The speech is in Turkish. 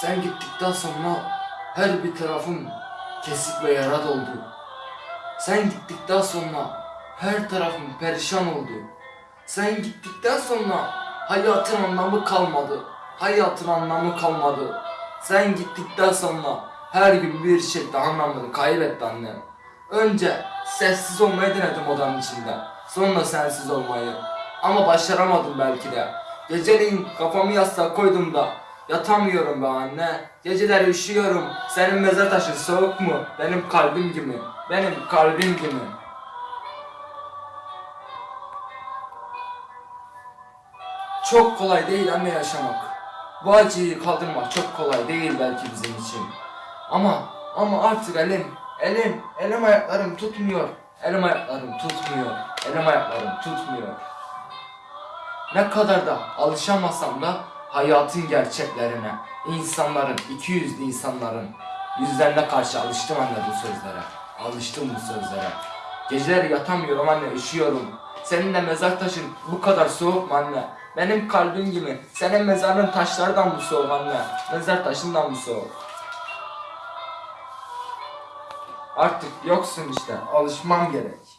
Sen gittikten sonra her bir tarafım kesik ve yara doldu. Sen gittikten sonra her tarafım perişan oldu. Sen gittikten sonra hayatın anlamı kalmadı. Hayatın anlamı kalmadı. Sen gittikten sonra her gün bir şekilde anlamını kaybetti annem. Önce sessiz olmayı denedim odanın içinde. Sonra sensiz olmayı. Ama başaramadım belki de. Geceleyin kafamı yastığa koydum da yatamıyorum be anne. Geceler üşüyorum. Senin mezar taşın soğuk mu? Benim kalbim gibi. Benim kalbim gibi. Çok kolay değil anne yaşamak. Bu acıyı kaldırmak çok kolay değil belki bizim için. Ama ama artık elim, elim, elim ayaklarım tutmuyor. Elim ayaklarım tutmuyor. Elim ayaklarım tutmuyor. Ne kadar da alışamasam da hayatın gerçeklerine, insanların, iki yüzlü insanların yüzlerine karşı alıştım anne bu sözlere. Alıştım bu sözlere. Geceleri yatamıyorum anne, üşüyorum. Senin de mezar taşın bu kadar soğuk mu anne? Benim kalbim gibi. Senin mezarın taşlardan mı soğuk anne? Mezar taşından mı soğuk? Artık yoksun işte. Alışmam gerek.